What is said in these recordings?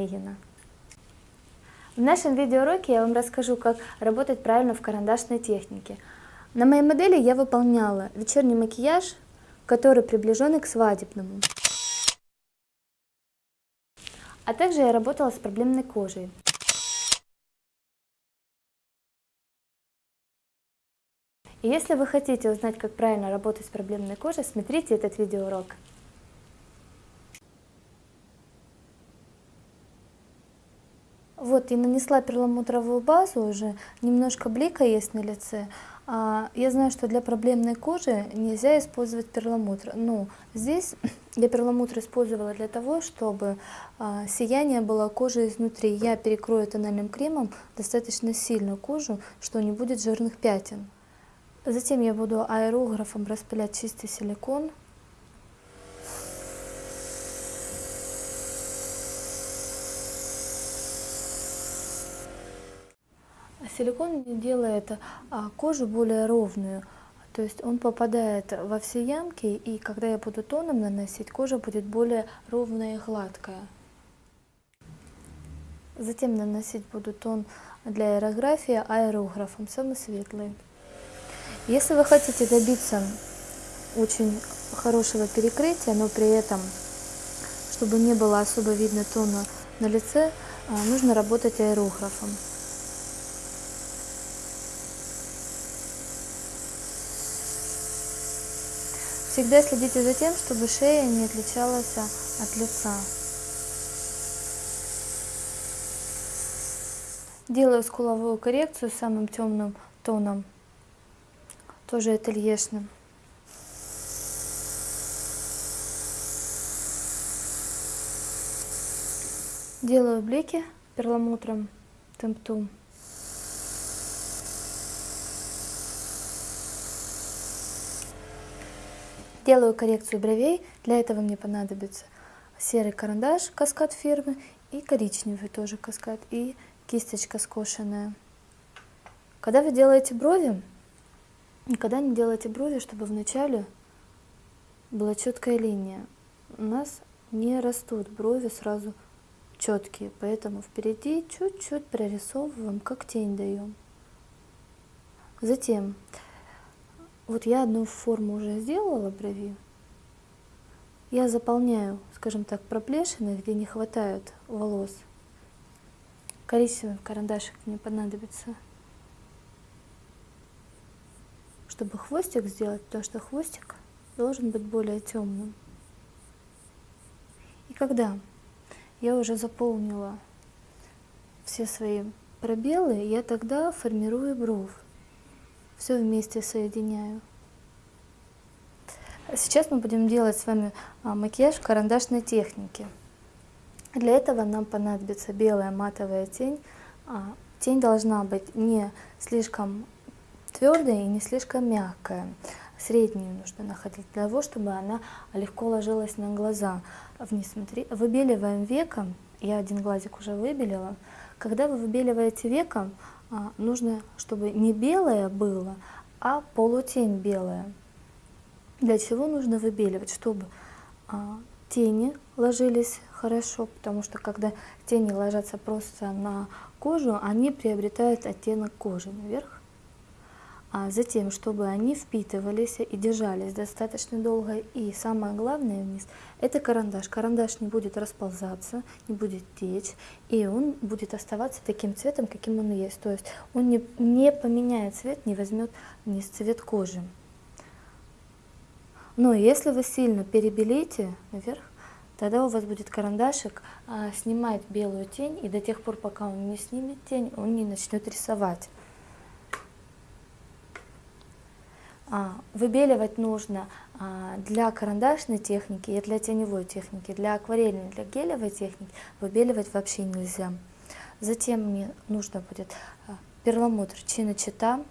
В нашем видеоуроке я вам расскажу, как работать правильно в карандашной технике. На моей модели я выполняла вечерний макияж, который приближен к свадебному. А также я работала с проблемной кожей. И если вы хотите узнать, как правильно работать с проблемной кожей, смотрите этот видеоурок. Вот, и нанесла перламутровую базу уже, немножко блика есть на лице. А, я знаю, что для проблемной кожи нельзя использовать перламутр. Ну, здесь я перламутр использовала для того, чтобы а, сияние было кожи изнутри. Я перекрою тональным кремом достаточно сильную кожу, что не будет жирных пятен. Затем я буду аэрографом распылять чистый силикон. Силикон делает а, кожу более ровную, то есть он попадает во все ямки, и когда я буду тоном наносить, кожа будет более ровная и гладкая. Затем наносить буду тон для аэрографии аэрографом, самый светлый. Если вы хотите добиться очень хорошего перекрытия, но при этом, чтобы не было особо видно тона на лице, а, нужно работать аэрографом. Всегда следите за тем, чтобы шея не отличалась от лица. Делаю скуловую коррекцию самым темным тоном, тоже ательешным. Делаю блики перламутром темптум. Делаю коррекцию бровей. Для этого мне понадобится серый карандаш каскад фирмы и коричневый тоже каскад и кисточка скошенная. Когда вы делаете брови, никогда не делайте брови, чтобы вначале была четкая линия. У нас не растут брови сразу четкие, поэтому впереди чуть-чуть прорисовываем, как тень даем. Затем вот я одну форму уже сделала брови. Я заполняю, скажем так, проплешины, где не хватает волос. Коричневый карандашик мне понадобится, чтобы хвостик сделать, потому что хвостик должен быть более темным. И когда я уже заполнила все свои пробелы, я тогда формирую бровь все вместе соединяю. Сейчас мы будем делать с вами а, макияж карандашной технике. Для этого нам понадобится белая матовая тень. А, тень должна быть не слишком твердая и не слишком мягкая. Среднюю нужно находить для того, чтобы она легко ложилась на глаза. Вниз смотри. Выбеливаем веком. Я один глазик уже выбелила. Когда вы выбеливаете веком, нужно, чтобы не белое было, а полутень белая. Для чего нужно выбеливать? Чтобы а, тени ложились хорошо, потому что когда тени ложатся просто на кожу, они приобретают оттенок кожи наверх а затем, чтобы они впитывались и держались достаточно долго. И самое главное вниз, это карандаш. Карандаш не будет расползаться, не будет течь, и он будет оставаться таким цветом, каким он есть. То есть он не, не поменяет цвет, не возьмет вниз цвет кожи. Но если вы сильно перебелите наверх, тогда у вас будет карандашик а, снимать белую тень, и до тех пор, пока он не снимет тень, он не начнет рисовать. А, выбеливать нужно а, для карандашной техники и для теневой техники. Для акварельной, для гелевой техники выбеливать вообще нельзя. Затем мне нужно будет а, перламутр Чиночита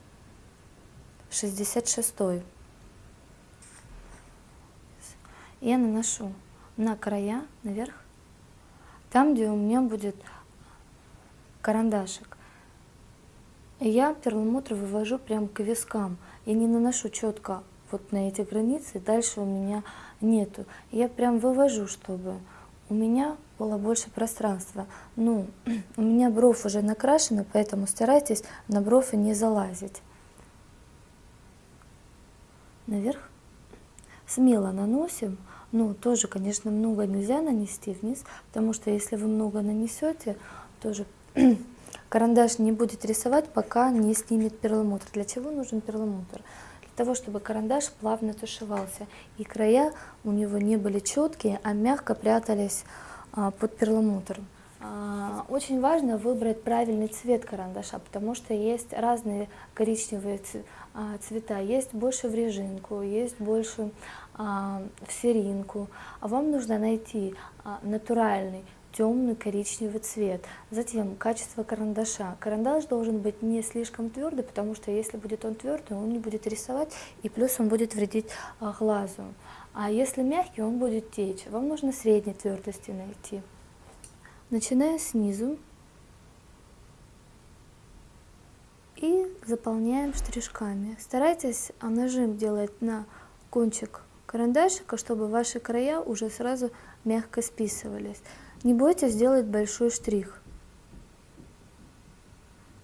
66. Я наношу на края, наверх, там, где у меня будет карандашик. Я перламутр вывожу прямо к вискам. Я не наношу четко вот на эти границы, дальше у меня нету. Я прям вывожу, чтобы у меня было больше пространства. Ну, у меня бровь уже накрашена, поэтому старайтесь на бровь не залазить. Наверх. Смело наносим. Ну, тоже, конечно, много нельзя нанести вниз, потому что если вы много нанесете, тоже карандаш не будет рисовать, пока не снимет перламутр. Для чего нужен перламутр? Для того, чтобы карандаш плавно тушевался, и края у него не были четкие, а мягко прятались а, под перламутр. А, очень важно выбрать правильный цвет карандаша, потому что есть разные коричневые а, цвета. Есть больше в режинку, есть больше в серинку. А вам нужно найти натуральный темный коричневый цвет. Затем качество карандаша. Карандаш должен быть не слишком твердый, потому что если будет он твердый, он не будет рисовать, и плюс он будет вредить а, глазу. А если мягкий, он будет течь. Вам нужно средней твердости найти. Начиная снизу и заполняем штришками. Старайтесь а, нажим делать на кончик карандашика, чтобы ваши края уже сразу мягко списывались. Не бойтесь сделать большой штрих.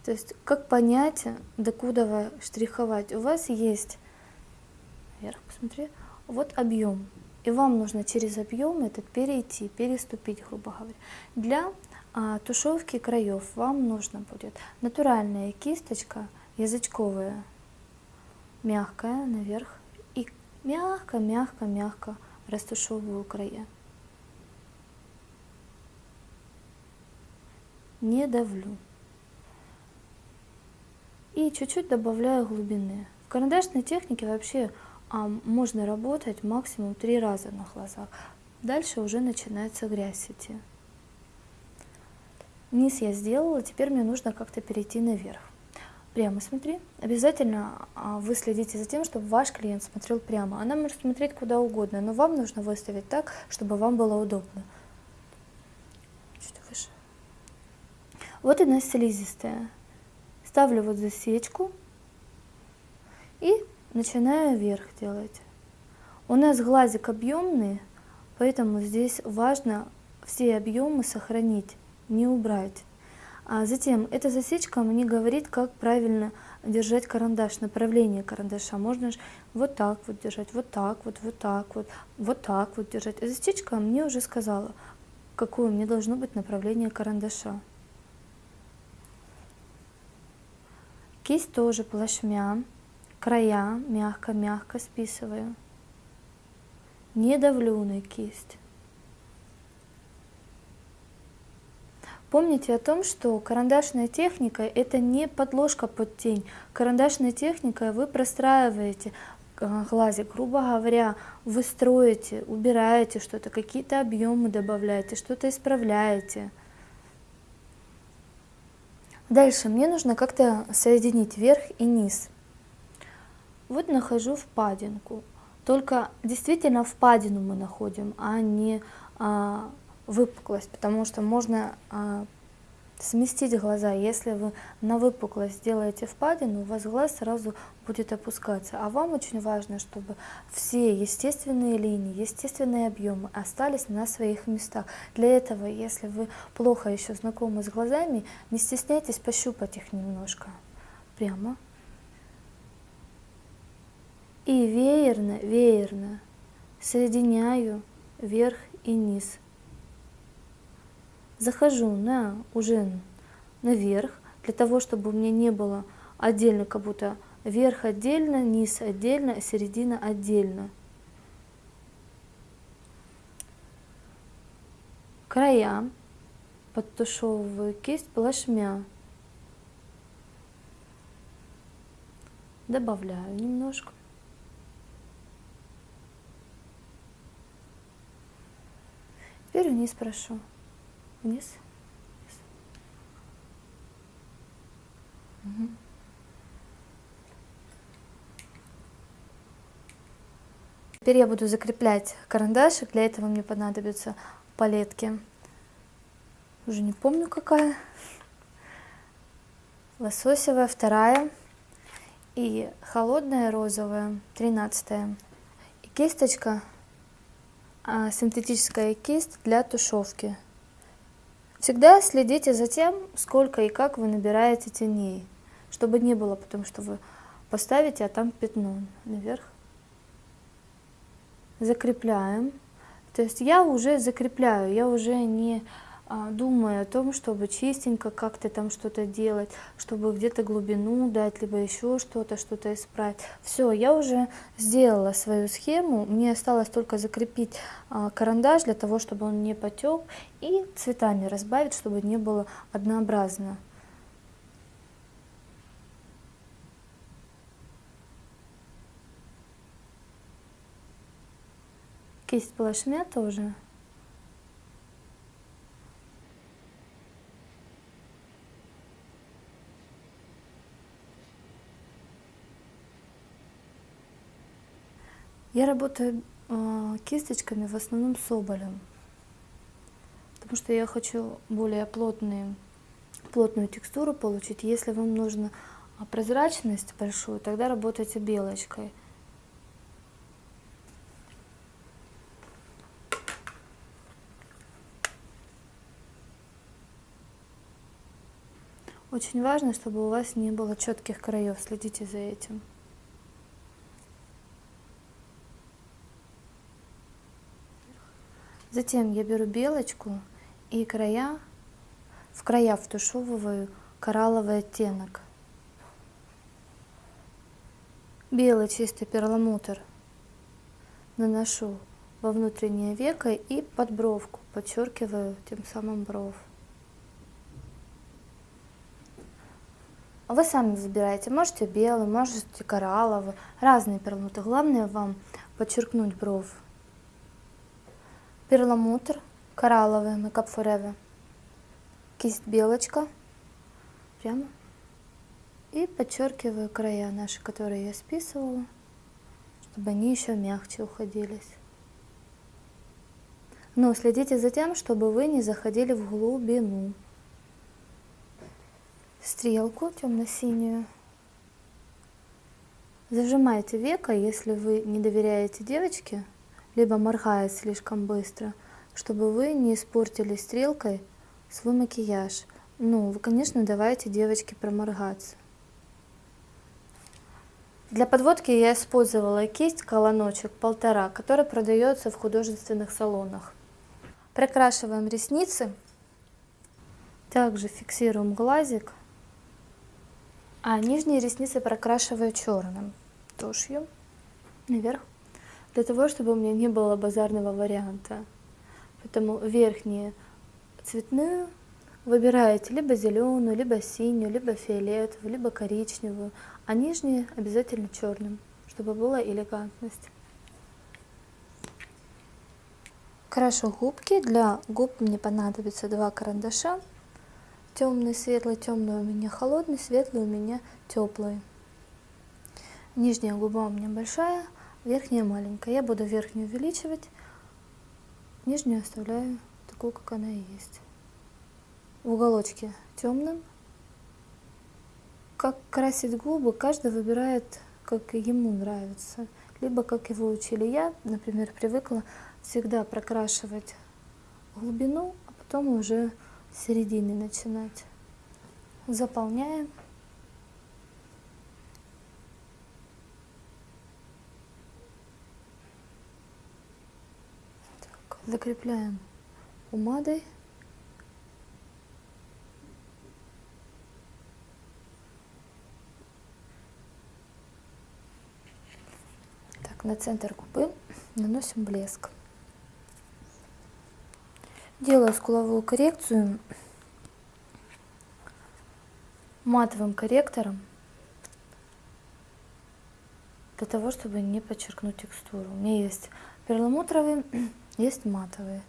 То есть, как понять, докуда штриховать? У вас есть, вверх посмотри, вот объем. И вам нужно через объем этот перейти, переступить, грубо говоря. Для а, тушевки краев вам нужно будет натуральная кисточка, язычковая, мягкая наверх. И мягко-мягко-мягко растушевываю края. Не давлю. И чуть-чуть добавляю глубины. В карандашной технике вообще а, можно работать максимум три раза на глазах. Дальше уже начинается грязь идти. Низ я сделала, теперь мне нужно как-то перейти наверх. Прямо смотри. Обязательно а, вы следите за тем, чтобы ваш клиент смотрел прямо. Она может смотреть куда угодно, но вам нужно выставить так, чтобы вам было удобно. Вот она слизистая. Ставлю вот засечку и начинаю вверх делать. У нас глазик объемный, поэтому здесь важно все объемы сохранить, не убрать. А затем эта засечка мне говорит, как правильно держать карандаш, направление карандаша. Можно вот так вот держать, вот так вот, вот так вот, вот так вот держать. А засечка мне уже сказала, какое мне должно быть направление карандаша. Кисть тоже плашмя, края мягко-мягко списываю. Не давлю на кисть. Помните о том, что карандашная техника – это не подложка под тень. Карандашной техникой вы простраиваете э, глазик, грубо говоря, вы строите, убираете что-то, какие-то объемы добавляете, что-то исправляете – Дальше мне нужно как-то соединить верх и низ. Вот нахожу впадинку. Только действительно впадину мы находим, а не а, выпуклость, потому что можно а, сместить глаза. Если вы на выпуклость сделаете впадину, у вас глаз сразу будет опускаться. А вам очень важно, чтобы все естественные линии, естественные объемы остались на своих местах. Для этого, если вы плохо еще знакомы с глазами, не стесняйтесь пощупать их немножко. Прямо. И веерно, веерно соединяю верх и низ захожу на, уже наверх, для того, чтобы у меня не было отдельно, как будто верх отдельно, низ отдельно, середина отдельно. Края подтушевываю кисть плашмя. Добавляю немножко. Теперь вниз прошу вниз. Угу. Теперь я буду закреплять карандашик. Для этого мне понадобятся палетки. Уже не помню какая. Лососевая вторая и холодная розовая тринадцатая. И кисточка а, синтетическая кисть для тушевки. Всегда следите за тем, сколько и как вы набираете теней, чтобы не было, потому что вы поставите, а там пятно наверх. Закрепляем. То есть я уже закрепляю, я уже не а, думаю о том, чтобы чистенько как-то там что-то делать, чтобы где-то глубину дать, либо еще что-то, что-то исправить. Все, я уже сделала свою схему, мне осталось только закрепить а, карандаш для того, чтобы он не потек, и цветами разбавить, чтобы не было однообразно. Кисть плашмя тоже Я работаю э, кисточками в основном соболем, потому что я хочу более плотные, плотную текстуру получить. Если вам нужна прозрачность большую, тогда работайте белочкой. Очень важно, чтобы у вас не было четких краев, следите за этим. Затем я беру белочку и края, в края втушевываю коралловый оттенок. Белый чистый перламутр наношу во внутреннее веко и под бровку, подчеркиваю тем самым бровь. Вы сами выбираете, можете белый, можете коралловый, разные перламутры. Главное вам подчеркнуть бровь перламутр коралловый Makeup Forever, кисть белочка, прямо, и подчеркиваю края наши, которые я списывала, чтобы они еще мягче уходились. Но следите за тем, чтобы вы не заходили в глубину. Стрелку темно-синюю. Зажимайте веко, если вы не доверяете девочке, либо моргает слишком быстро, чтобы вы не испортили стрелкой свой макияж. Ну, вы, конечно, давайте девочке проморгаться. Для подводки я использовала кисть колоночек полтора, которая продается в художественных салонах. Прокрашиваем ресницы. Также фиксируем глазик. А нижние ресницы прокрашиваю черным тушью наверх для того, чтобы у меня не было базарного варианта. Поэтому верхние цветную выбираете либо зеленую, либо синюю, либо фиолетовую, либо коричневую, а нижние обязательно черным, чтобы была элегантность. Крашу губки. Для губ мне понадобится два карандаша. Темный, светлый, темный у меня холодный, светлый у меня теплый. Нижняя губа у меня большая, верхняя маленькая. Я буду верхнюю увеличивать, нижнюю оставляю такую, как она и есть. В уголочке темным. Как красить губы, каждый выбирает, как ему нравится. Либо, как его учили я, например, привыкла всегда прокрашивать глубину, а потом уже с середины начинать. Заполняем. Закрепляем помадой. Так, на центр губы наносим блеск. Делаю скуловую коррекцию матовым корректором для того, чтобы не подчеркнуть текстуру. У меня есть перламутровый есть матовые.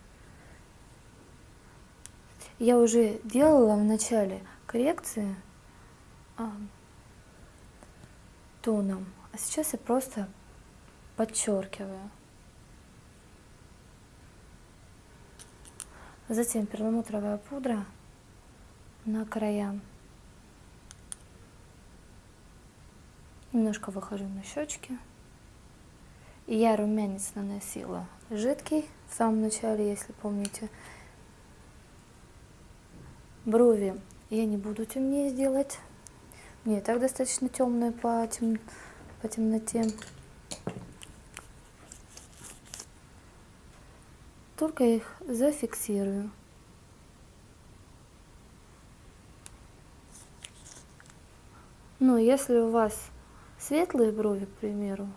Я уже делала в начале коррекции а, тоном, а сейчас я просто подчеркиваю. Затем перламутровая пудра на края. Немножко выхожу на щечки. И я румянец наносила жидкий в самом начале, если помните. Брови я не буду темнее сделать. Мне так достаточно темные по, тем, по темноте. Только их зафиксирую. Но если у вас светлые брови, к примеру,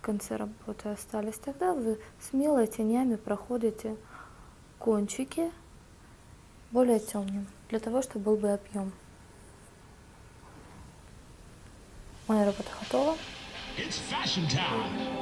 в конце работы остались, тогда вы смело тенями проходите кончики более темным, для того, чтобы был бы объем. Моя работа готова. It's fashion time.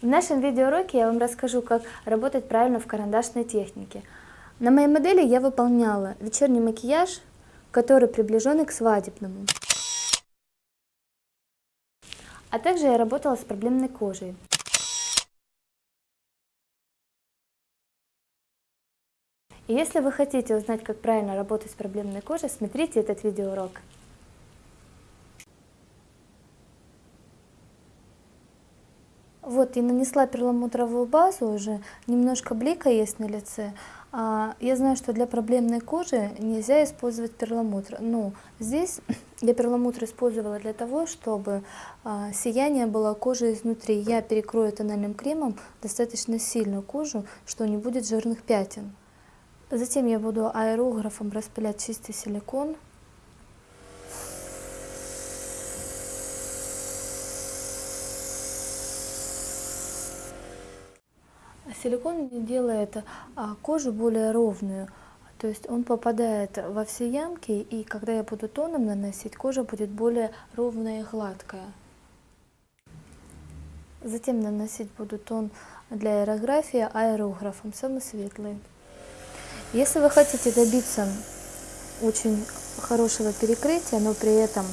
В нашем видеоуроке я вам расскажу, как работать правильно в карандашной технике. На моей модели я выполняла вечерний макияж, который приближен к свадебному. А также я работала с проблемной кожей. И если вы хотите узнать, как правильно работать с проблемной кожей, смотрите этот видеоурок. Вот, и нанесла перламутровую базу уже, немножко блика есть на лице. А, я знаю, что для проблемной кожи нельзя использовать перламутр. Ну, здесь я перламутр использовала для того, чтобы а, сияние было кожи изнутри. Я перекрою тональным кремом достаточно сильную кожу, что не будет жирных пятен. Затем я буду аэрографом распылять чистый силикон. Силикон делает а, кожу более ровную, то есть он попадает во все ямки, и когда я буду тоном наносить, кожа будет более ровная и гладкая. Затем наносить буду тон для аэрографии аэрографом, самый светлый. Если вы хотите добиться очень хорошего перекрытия, но при этом,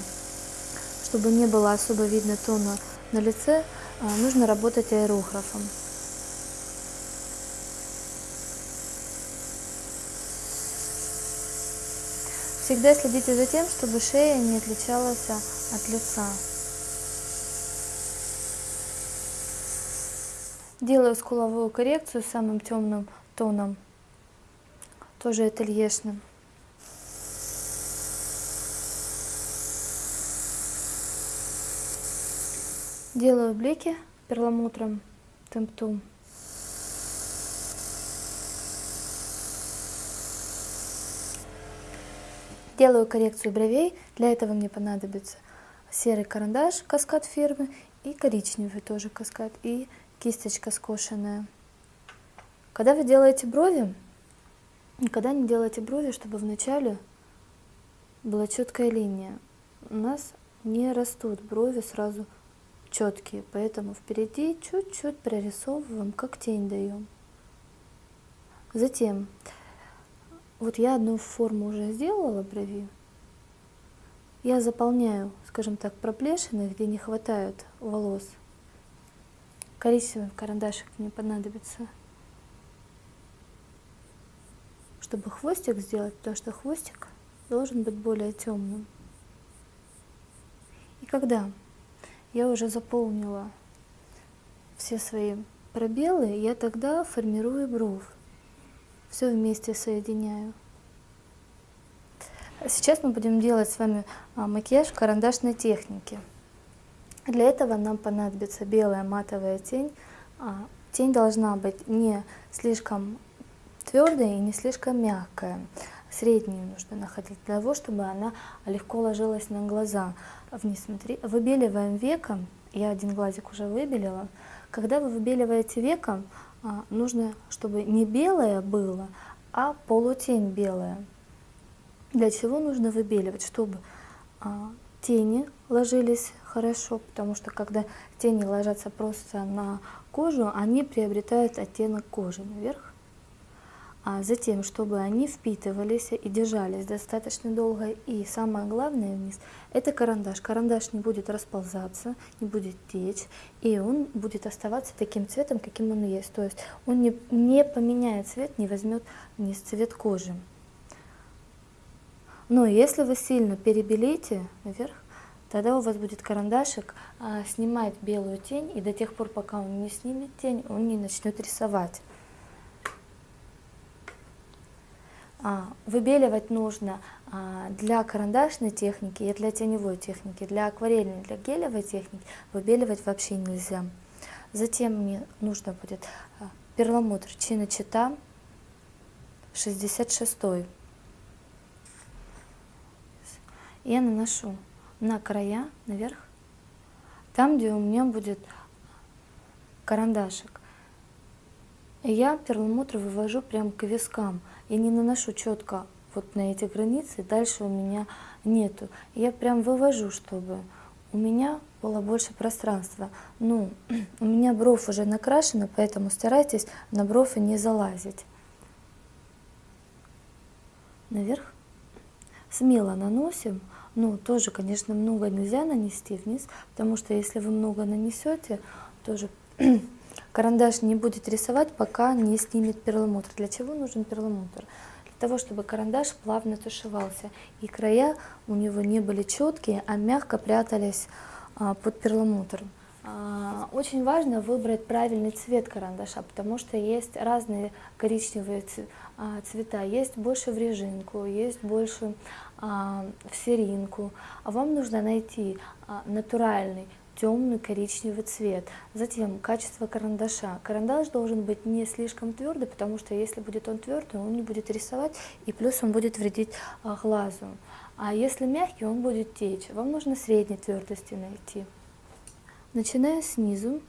чтобы не было особо видно тона на лице, а, нужно работать аэрографом. Всегда следите за тем, чтобы шея не отличалась от лица. Делаю скуловую коррекцию самым темным тоном, тоже ательешным. Делаю блики перламутром темптум. Делаю коррекцию бровей. Для этого мне понадобится серый карандаш каскад фирмы и коричневый тоже каскад и кисточка скошенная. Когда вы делаете брови, никогда не делайте брови, чтобы вначале была четкая линия. У нас не растут брови сразу четкие, поэтому впереди чуть-чуть прорисовываем, как тень даем. Затем вот я одну форму уже сделала брови. Я заполняю, скажем так, проплешины, где не хватает волос. Коричневый карандашик мне понадобится, чтобы хвостик сделать, потому что хвостик должен быть более темным. И когда я уже заполнила все свои пробелы, я тогда формирую бровь все вместе соединяю. Сейчас мы будем делать с вами а, макияж карандашной технике. Для этого нам понадобится белая матовая тень. А, тень должна быть не слишком твердая и не слишком мягкая. Среднюю нужно находить для того, чтобы она легко ложилась на глаза. Вниз смотри. Выбеливаем веком. Я один глазик уже выбелила. Когда вы выбеливаете веком, нужно, чтобы не белое было, а полутень белая. Для чего нужно выбеливать? Чтобы а, тени ложились хорошо, потому что когда тени ложатся просто на кожу, они приобретают оттенок кожи наверх а затем, чтобы они впитывались и держались достаточно долго. И самое главное вниз – это карандаш. Карандаш не будет расползаться, не будет течь, и он будет оставаться таким цветом, каким он есть. То есть он не, не поменяет цвет, не возьмет вниз цвет кожи. Но если вы сильно перебелите наверх, тогда у вас будет карандашик а, снимать белую тень, и до тех пор, пока он не снимет тень, он не начнет рисовать. А, выбеливать нужно а, для карандашной техники и для теневой техники. Для акварельной, для гелевой техники выбеливать вообще нельзя. Затем мне нужно будет а, перламутр Чиночита 66. Я наношу на края, наверх, там, где у меня будет карандашик. Я перламутр вывожу прямо к вискам. Я не наношу четко вот на эти границы, дальше у меня нету. Я прям вывожу, чтобы у меня было больше пространства. Ну, у меня бровь уже накрашена, поэтому старайтесь на брови не залазить. Наверх. Смело наносим. Ну, тоже, конечно, много нельзя нанести вниз, потому что если вы много нанесете, тоже Карандаш не будет рисовать, пока не снимет перламутр. Для чего нужен перламутр? Для того, чтобы карандаш плавно тушевался, и края у него не были четкие, а мягко прятались а, под перламутром. А, очень важно выбрать правильный цвет карандаша, потому что есть разные коричневые а, цвета. Есть больше в режинку, есть больше в серинку. А вам нужно найти натуральный темный коричневый цвет. Затем качество карандаша. Карандаш должен быть не слишком твердый, потому что если будет он твердый, он не будет рисовать, и плюс он будет вредить а, глазу. А если мягкий, он будет течь. Вам нужно средней твердости найти. Начиная снизу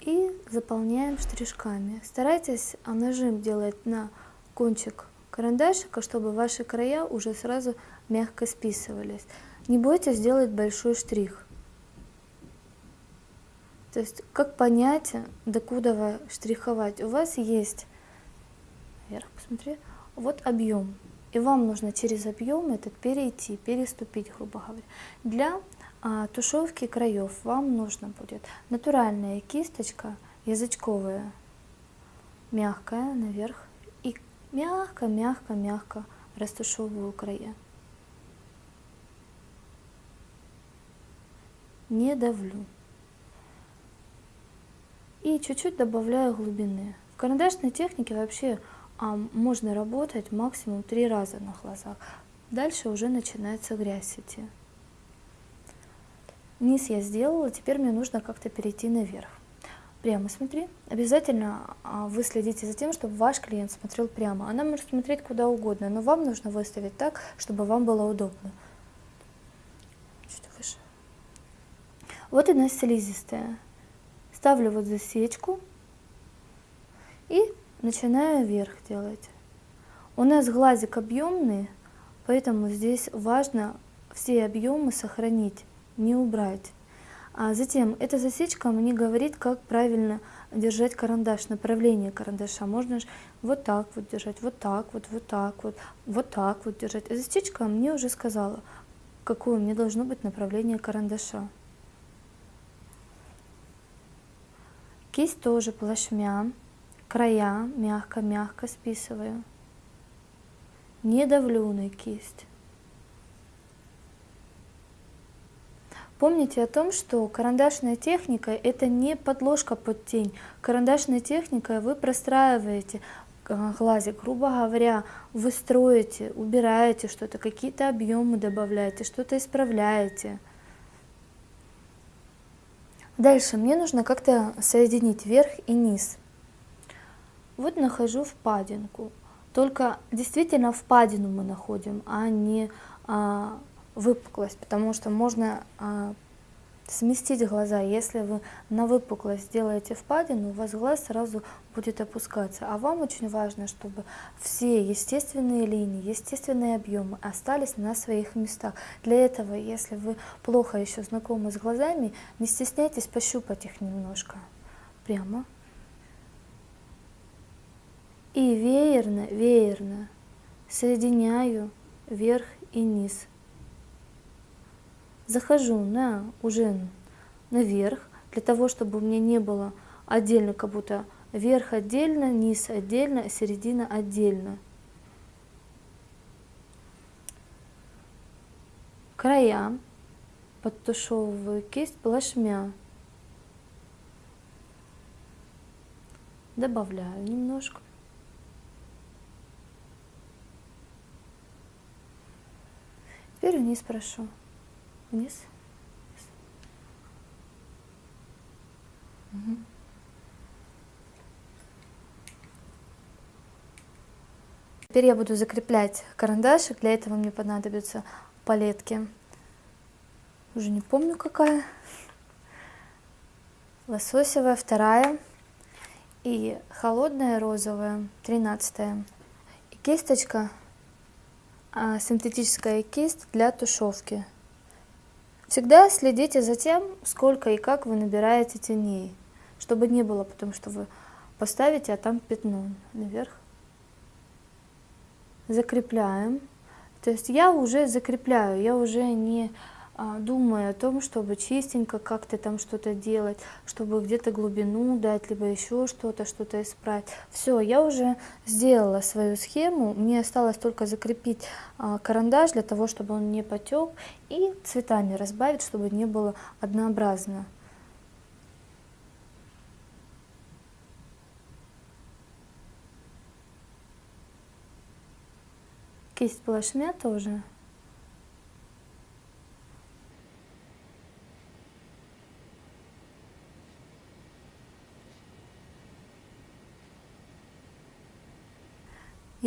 и заполняем штришками. Старайтесь а, нажим делать на кончик карандашика, чтобы ваши края уже сразу мягко списывались. Не бойтесь сделать большой штрих. То есть, как понять, докуда штриховать? У вас есть, вверх посмотри, вот объем. И вам нужно через объем этот перейти, переступить, грубо говоря. Для а, тушевки краев вам нужно будет натуральная кисточка, язычковая, мягкая наверх. И мягко-мягко-мягко растушевываю края. Не давлю. И чуть-чуть добавляю глубины. В карандашной технике вообще а, можно работать максимум три раза на глазах. Дальше уже начинается грязь идти. Низ я сделала, теперь мне нужно как-то перейти наверх. Прямо смотри. Обязательно а, вы следите за тем, чтобы ваш клиент смотрел прямо. Она может смотреть куда угодно, но вам нужно выставить так, чтобы вам было удобно. Вот она слизистая. Ставлю вот засечку и начинаю вверх делать. У нас глазик объемный, поэтому здесь важно все объемы сохранить, не убрать. А затем эта засечка мне говорит, как правильно держать карандаш, направление карандаша. Можно вот так вот держать, вот так вот, вот так вот, вот так вот держать. А засечка мне уже сказала, какое мне должно быть направление карандаша. Кисть тоже плашмя, края мягко-мягко списываю. Не давлю на кисть. Помните о том, что карандашная техника – это не подложка под тень. Карандашная техника вы простраиваете э, глазик, грубо говоря, вы строите, убираете что-то, какие-то объемы добавляете, что-то исправляете. Дальше мне нужно как-то соединить верх и низ. Вот нахожу впадинку. Только действительно впадину мы находим, а не а, выпуклость, потому что можно а, сместить глаза. Если вы на выпуклость сделаете впадину, у вас глаз сразу будет опускаться. А вам очень важно, чтобы все естественные линии, естественные объемы остались на своих местах. Для этого, если вы плохо еще знакомы с глазами, не стесняйтесь пощупать их немножко. Прямо. И веерно, веерно соединяю верх и низ захожу на уже наверх, для того, чтобы у меня не было отдельно, как будто верх отдельно, низ отдельно, середина отдельно. Края подтушевываю кисть плашмя. Добавляю немножко. Теперь вниз прошу вниз. Угу. Теперь я буду закреплять карандашик. Для этого мне понадобятся палетки. Уже не помню какая. Лососевая вторая и холодная розовая тринадцатая. И кисточка, а, синтетическая кисть для тушевки. Всегда следите за тем, сколько и как вы набираете теней, чтобы не было потом, что вы поставите, а там пятно наверх. Закрепляем. То есть я уже закрепляю, я уже не думая о том, чтобы чистенько как-то там что-то делать, чтобы где-то глубину дать, либо еще что-то, что-то исправить. Все, я уже сделала свою схему, мне осталось только закрепить а, карандаш для того, чтобы он не потек, и цветами разбавить, чтобы не было однообразно. Кисть плашмя тоже.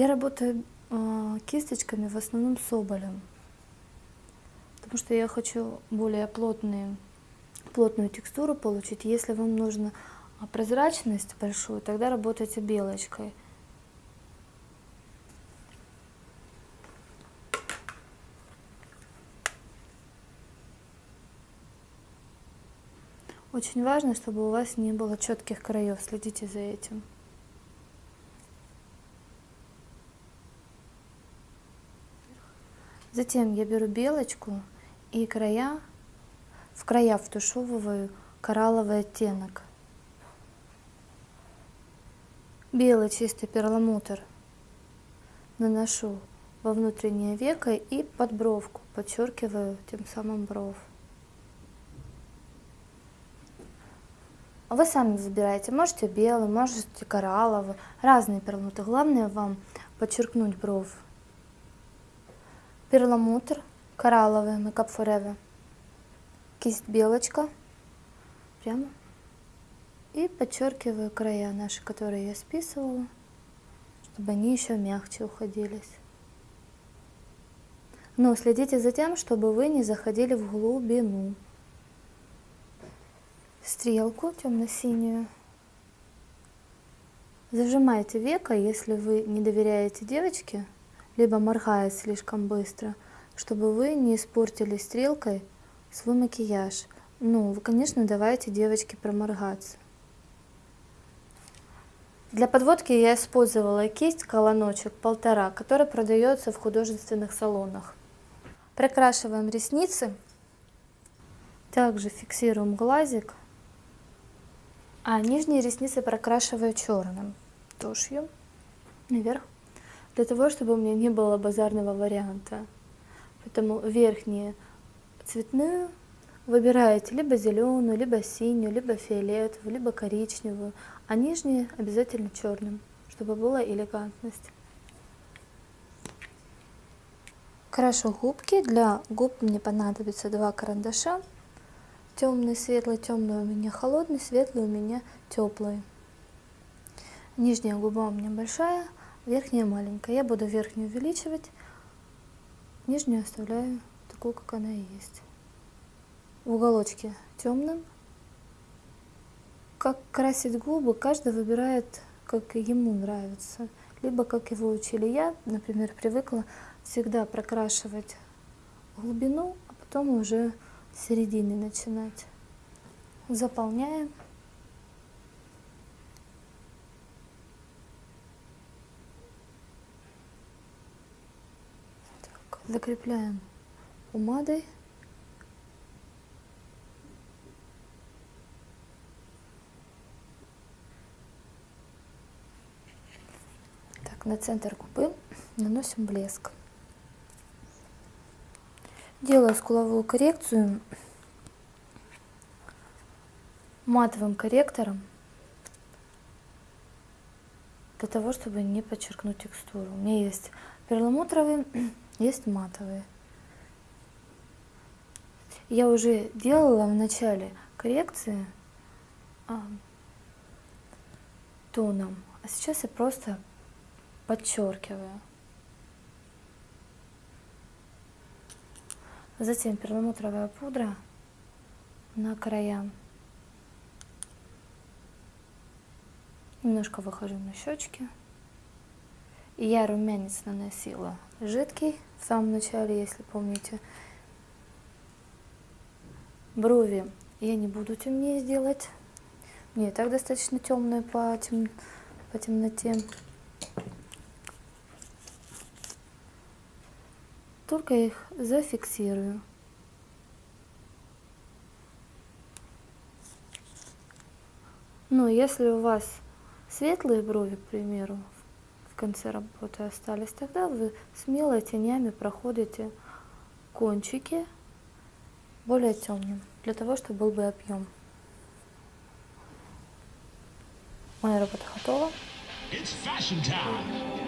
Я работаю э, кисточками в основном соболем, потому что я хочу более плотные, плотную текстуру получить. Если вам нужна прозрачность большую, тогда работайте белочкой. Очень важно, чтобы у вас не было четких краев, следите за этим. Затем я беру белочку и края, в края втушевываю коралловый оттенок. Белый чистый перламутр наношу во внутреннее веко и под бровку, подчеркиваю тем самым бровь. Вы сами выбираете, можете белый, можете коралловый, разные перламутры. Главное вам подчеркнуть бровь перламутр коралловый Makeup Forever, кисть белочка, прямо, и подчеркиваю края наши, которые я списывала, чтобы они еще мягче уходились. Но следите за тем, чтобы вы не заходили в глубину. Стрелку темно-синюю. Зажимайте веко, если вы не доверяете девочке, либо моргает слишком быстро, чтобы вы не испортили стрелкой свой макияж. Ну, вы, конечно, давайте девочке проморгаться. Для подводки я использовала кисть колоночек полтора, которая продается в художественных салонах. Прокрашиваем ресницы, также фиксируем глазик, а нижние ресницы прокрашиваю черным тушью наверх для того, чтобы у меня не было базарного варианта. Поэтому верхние цветную выбираете либо зеленую, либо синюю, либо фиолетовую, либо коричневую, а нижние обязательно черным, чтобы была элегантность. Крашу губки. Для губ мне понадобится два карандаша. Темный, светлый, темный у меня холодный, светлый у меня теплый. Нижняя губа у меня большая, верхняя маленькая. Я буду верхнюю увеличивать, нижнюю оставляю такую, как она и есть. в уголочке темным. Как красить губы, каждый выбирает, как ему нравится, либо как его учили. Я, например, привыкла всегда прокрашивать глубину, а потом уже с середины начинать. Заполняем. Закрепляем помадой. Так, на центр губы наносим блеск. Делаю скуловую коррекцию матовым корректором для того, чтобы не подчеркнуть текстуру. У меня есть перламутровые, есть матовые. Я уже делала в начале коррекции а, тоном, а сейчас я просто подчеркиваю. Затем перламутровая пудра на края. Немножко выхожу на щечки. Я румянец наносила жидкий в самом начале, если помните. Брови я не буду темнее сделать. Мне и так достаточно темные по, тем, по темноте. только их зафиксирую. Но если у вас светлые брови, к примеру, конце работы остались, тогда вы смело тенями проходите кончики более темным, для того, чтобы был бы объем. Моя работа готова. It's fashion time.